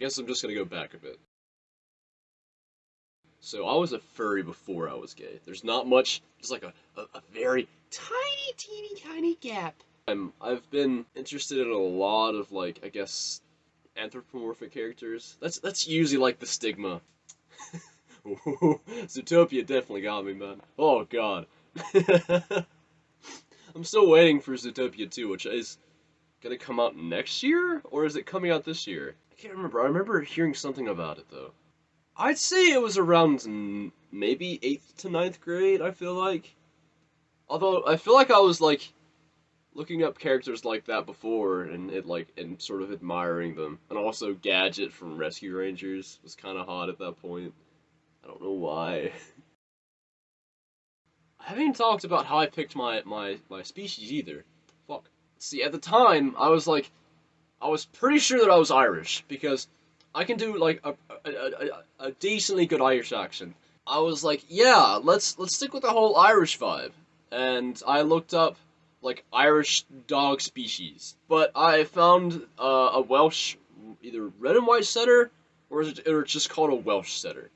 guess I'm just gonna go back a bit. So I was a furry before I was gay. There's not much. There's like a, a, a very tiny, teeny, tiny gap. I'm I've been interested in a lot of like I guess anthropomorphic characters. That's that's usually like the stigma. Zootopia definitely got me, man. Oh god. I'm still waiting for Zootopia 2, which is gonna come out next year, or is it coming out this year? Can't remember. I remember hearing something about it though. I'd say it was around maybe eighth to ninth grade. I feel like, although I feel like I was like looking up characters like that before and it like and sort of admiring them, and also Gadget from Rescue Rangers was kind of hot at that point. I don't know why. I haven't even talked about how I picked my my my species either. Fuck. See, at the time, I was like, I was pretty sure that I was Irish because I can do like a a, a, a decently good Irish accent. I was like, yeah, let's let's stick with the whole Irish vibe, and I looked up like Irish dog species, but I found uh, a Welsh either red and white setter or is it or it's just called a Welsh setter.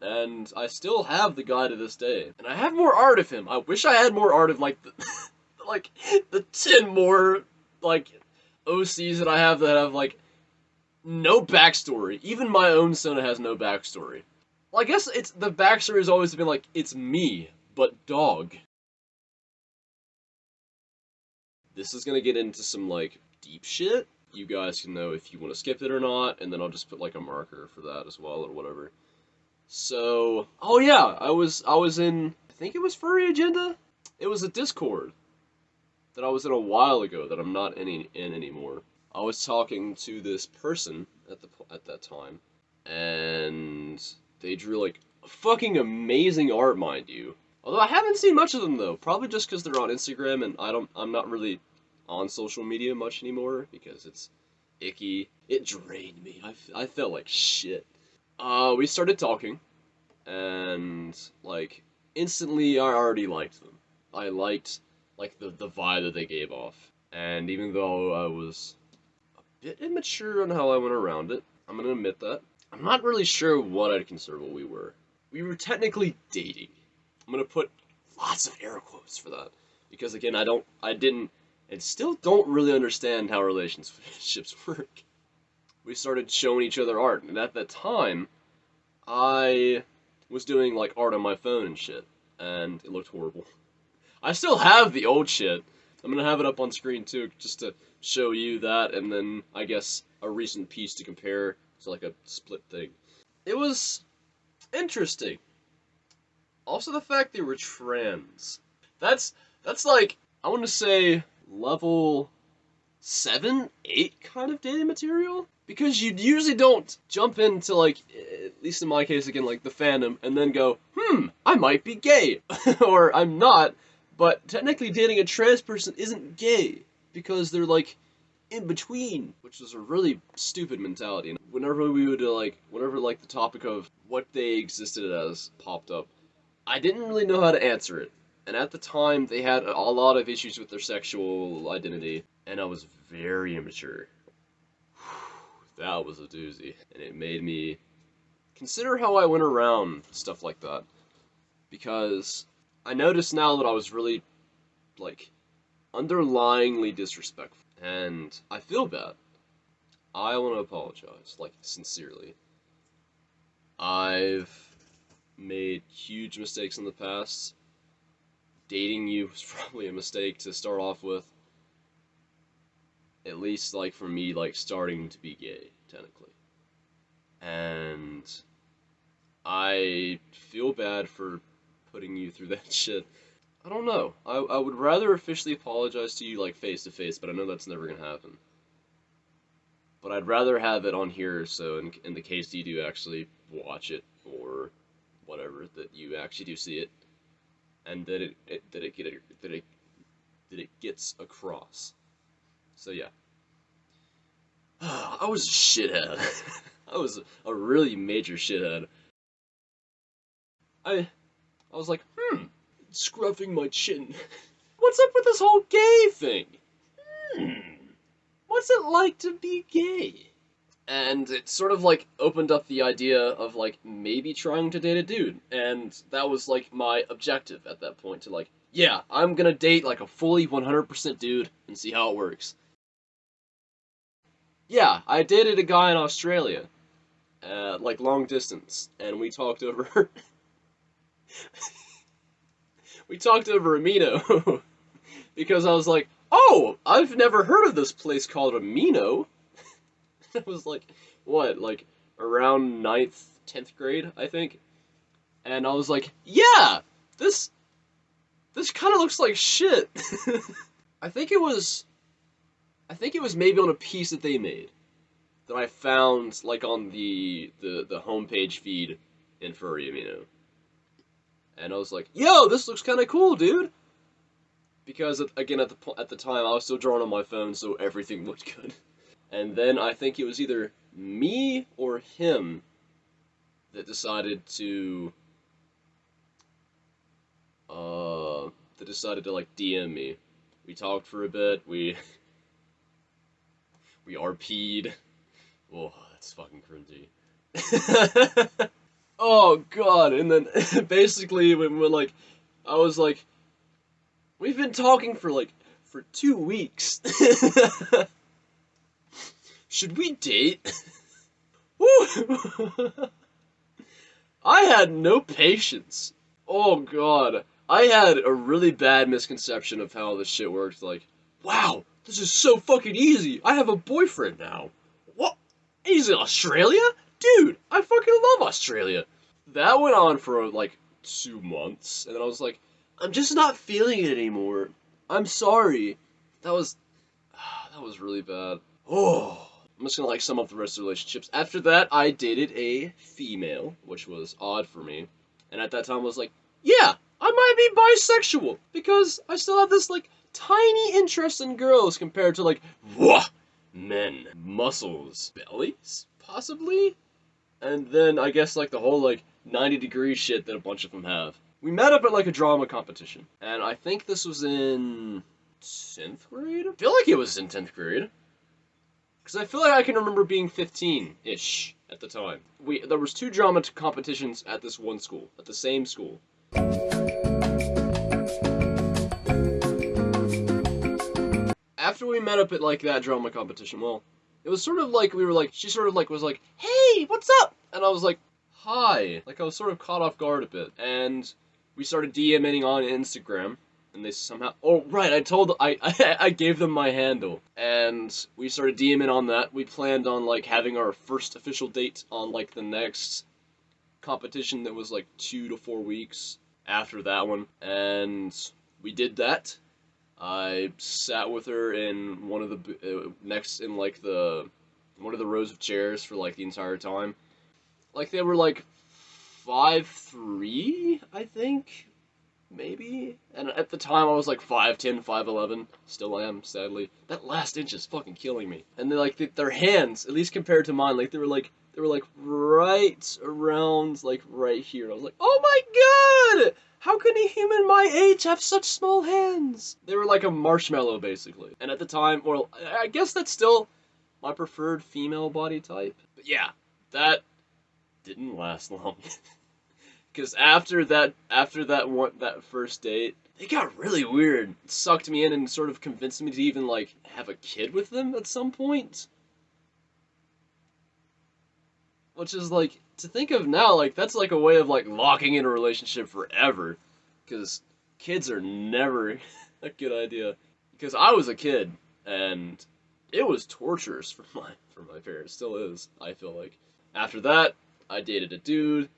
And I still have the guy to this day. And I have more art of him. I wish I had more art of like the like the 10 more like OCs that I have that have like no backstory. Even my own Sona has no backstory. Well, I guess it's the backstory has always been like it's me, but dog. This is gonna get into some like deep shit. You guys can know if you want to skip it or not, and then I'll just put like a marker for that as well or whatever. So, oh yeah, I was I was in I think it was Furry Agenda. It was a Discord that I was in a while ago that I'm not any, in anymore. I was talking to this person at the at that time, and they drew like fucking amazing art, mind you. Although I haven't seen much of them though, probably just because they're on Instagram and I don't I'm not really on social media much anymore because it's icky. It drained me. I, I felt like shit. Uh, we started talking, and like instantly, I already liked them. I liked like the the vibe that they gave off, and even though I was a bit immature on how I went around it, I'm gonna admit that. I'm not really sure what I'd consider what we were. We were technically dating. I'm gonna put lots of air quotes for that because again, I don't, I didn't, and still don't really understand how relationships work we started showing each other art. And at that time, I was doing like art on my phone and shit, and it looked horrible. I still have the old shit. I'm gonna have it up on screen too, just to show you that, and then I guess a recent piece to compare to like a split thing. It was interesting. Also, the fact they were trans. That's that's like I want to say level seven, eight kind of dating material because you usually don't jump into like at least in my case again like the fandom and then go hmm i might be gay or i'm not but technically dating a trans person isn't gay because they're like in between which is a really stupid mentality whenever we would like whenever like the topic of what they existed as popped up i didn't really know how to answer it and at the time they had a lot of issues with their sexual identity and i was very immature that was a doozy. And it made me consider how I went around stuff like that. Because I noticed now that I was really, like, underlyingly disrespectful. And I feel bad. I want to apologize, like, sincerely. I've made huge mistakes in the past. Dating you was probably a mistake to start off with at least like for me like starting to be gay technically and i feel bad for putting you through that shit i don't know i, I would rather officially apologize to you like face to face but i know that's never gonna happen but i'd rather have it on here so in, in the case you do actually watch it or whatever that you actually do see it and that it, it that it get that it that it gets across so yeah. I was a shithead. I was a really major shithead. I I was like, hmm, scruffing my chin. What's up with this whole gay thing? Hmm. What's it like to be gay? and it sort of like opened up the idea of like maybe trying to date a dude and that was like my objective at that point to like yeah i'm gonna date like a fully 100% dude and see how it works yeah i dated a guy in australia uh, like long distance and we talked over we talked over amino because i was like oh i've never heard of this place called amino I was like what, like around ninth, tenth grade, I think. And I was like, yeah, this this kind of looks like shit. I think it was I think it was maybe on a piece that they made that I found like on the the the homepage feed in Furry Amino. And I was like, "Yo, this looks kind of cool, dude." Because again at the at the time I was still drawing on my phone, so everything looked good. And then I think it was either me or him that decided to uh that decided to like DM me. We talked for a bit, we we RP'd. Oh, that's fucking cringy. oh god, and then basically when we're like I was like we've been talking for like for 2 weeks. Should we date? I had no patience. Oh god. I had a really bad misconception of how this shit works. Like, wow, this is so fucking easy. I have a boyfriend now. What? He's in Australia? Dude, I fucking love Australia. That went on for like two months, and then I was like, I'm just not feeling it anymore. I'm sorry. That was, that was really bad. Oh. I'm just gonna like sum up the rest of the relationships. After that, I dated a female, which was odd for me. And at that time, I was like, yeah, I might be bisexual because I still have this like tiny interest in girls compared to like, wah, men, muscles, bellies, possibly. And then I guess like the whole like 90 degree shit that a bunch of them have. We met up at like a drama competition, and I think this was in 10th grade? I feel like it was in 10th grade. Because I feel like I can remember being 15-ish at the time. We There was two drama competitions at this one school, at the same school. After we met up at, like, that drama competition, well, it was sort of like, we were like, she sort of, like, was like, Hey, what's up? And I was like, Hi. Like, I was sort of caught off guard a bit. And we started DMing on Instagram and they somehow oh right i told I, I i gave them my handle and we started dming on that we planned on like having our first official date on like the next competition that was like two to four weeks after that one and we did that i sat with her in one of the uh, next in like the one of the rows of chairs for like the entire time like they were like five three i think maybe. And at the time, I was like 5'10", 5'11". Still am, sadly. That last inch is fucking killing me. And they like, their hands, at least compared to mine, like, they were like, they were like right around, like, right here. I was like, oh my god! How can a human my age have such small hands? They were like a marshmallow, basically. And at the time, well, I guess that's still my preferred female body type. But yeah, that didn't last long. Because after that, after that one, that first date, they got really weird. It sucked me in and sort of convinced me to even like have a kid with them at some point. Which is like to think of now, like that's like a way of like locking in a relationship forever. Because kids are never a good idea. Because I was a kid and it was torturous for my for my parents. Still is. I feel like. After that, I dated a dude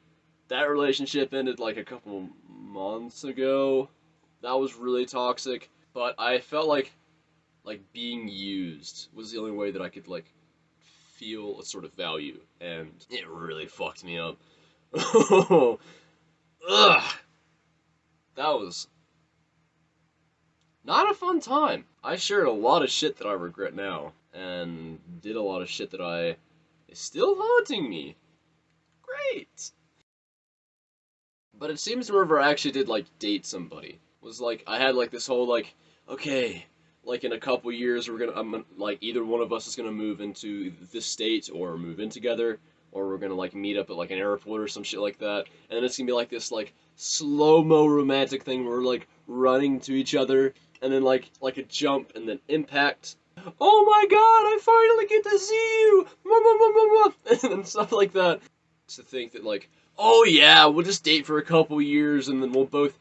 that relationship ended like a couple months ago. That was really toxic, but I felt like like being used was the only way that I could like feel a sort of value, and it really fucked me up. Ugh. That was not a fun time. I shared a lot of shit that I regret now, and did a lot of shit that I is still haunting me. Great. But it seems I actually did like date somebody was like I had like this whole like okay like in a couple years we're gonna I'm like either one of us is gonna move into this state or move in together or we're gonna like meet up at like an airport or some shit like that. And then it's gonna be like this like slow mo romantic thing where we're like running to each other and then like like a jump and then impact. Oh my god i finally get to see you! Mwah, mwah, mwah, mwah," and stuff like that. To think that like oh yeah we'll just date for a couple years and then we'll both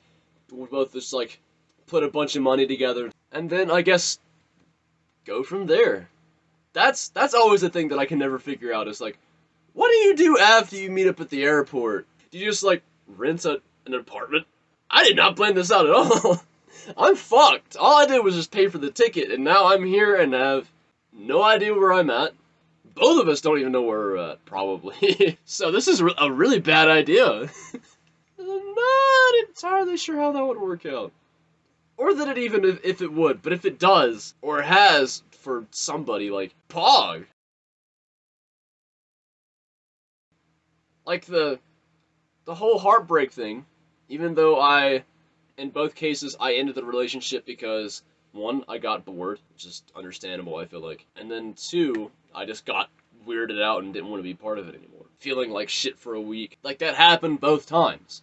we'll both just like put a bunch of money together and then i guess go from there. That's that's always the thing that i can never figure out is like what do you do after you meet up at the airport? Do you just like rent a, an apartment? I did not plan this out at all. I'm fucked. All i did was just pay for the ticket and now i'm here and have no idea where i'm at. Both of us don't even know where we're at probably. So this is a really bad idea. I'm not entirely sure how that would work out or that it even if, if it would but if it does or has for somebody like pog. Like the the whole heartbreak thing even though i in both cases i ended the relationship because one i got bored which is understandable i feel like and then two i just got weirded out and didn't want to be part of it anymore. Feeling like shit for a week. Like that happened both times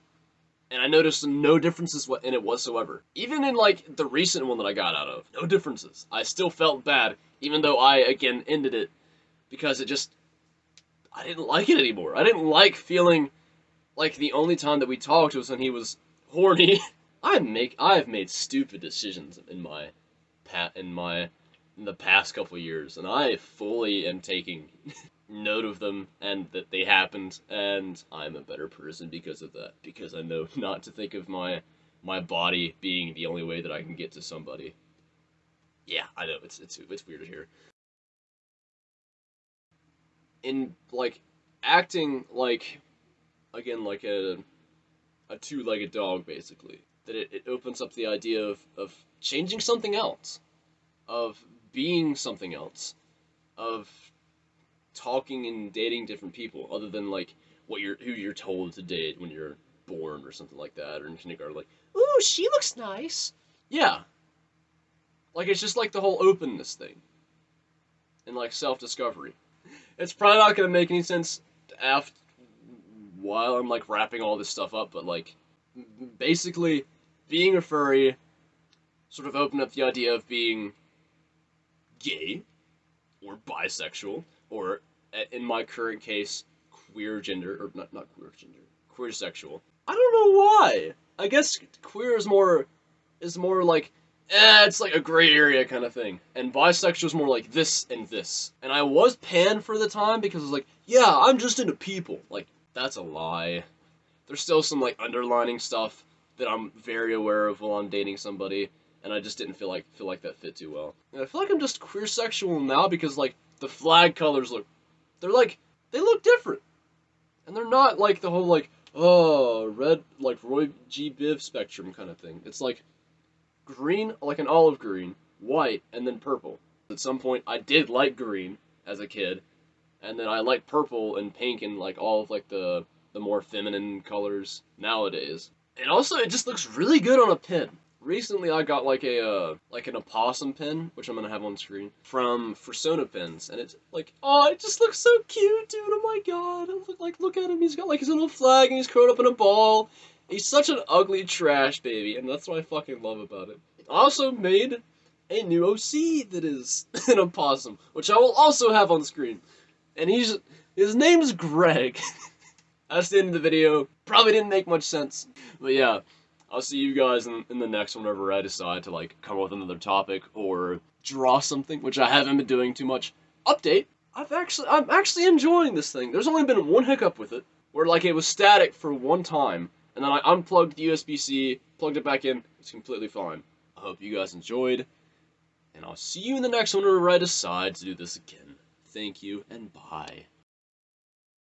and I noticed no differences in it whatsoever. Even in like the recent one that I got out of, no differences. I still felt bad, even though I again ended it because it just I didn't like it anymore. I didn't like feeling like the only time that we talked was when he was horny. I make I've made stupid decisions in my pat in my in the past couple years, and I fully am taking note of them and that they happened and I'm a better person because of that because I know not to think of my my body being the only way that I can get to somebody. Yeah, I know it's it's it's weird here. In like acting like again like a a two-legged dog basically that it, it opens up the idea of of changing something else of being something else of talking and dating different people other than like what you're who you're told to date when you're born or something like that or in kindergarten like ooh she looks nice. Yeah. Like it's just like the whole openness thing and like self-discovery. It's probably not going to make any sense after while i'm like wrapping all this stuff up but like basically being a furry sort of opened up the idea of being gay or bisexual or in my current case queer gender or not not queer gender queer sexual. I don't know why. I guess queer is more is more like eh, it's like a gray area kind of thing. And bisexual is more like this and this. And i was pan for the time because I was like yeah i'm just into people. Like that's a lie. There's still some like underlining stuff that i'm very aware of while i'm dating somebody and i just didn't feel like feel like that fit too well. And i feel like i'm just queer sexual now because like the flag colors look they're like they look different. And they're not like the whole like oh red like roy g. Biv spectrum kind of thing. It's like green like an olive green white and then purple. At some point i did like green as a kid and then i like purple and pink and like all of like the the more feminine colors nowadays. And also it just looks really good on a pin recently i got like a uh like an opossum pin which i'm gonna have on screen from Fursona pins and it's like oh it just looks so cute dude oh my god look like look at him he's got like his little flag and he's curled up in a ball. He's such an ugly trash baby and that's what i fucking love about it. I also made a new oc that is an opossum which i will also have on screen and he's his name's greg. That's the end of the video. Probably didn't make much sense but yeah I'll see you guys in, in the next one whenever I decide to like come up with another topic or draw something, which I haven't been doing too much. Update. I've actually I'm actually enjoying this thing. There's only been one hiccup with it, where like it was static for one time, and then I unplugged the USB-C, plugged it back in. It's completely fine. I hope you guys enjoyed, and I'll see you in the next one whenever I decide to do this again. Thank you and bye.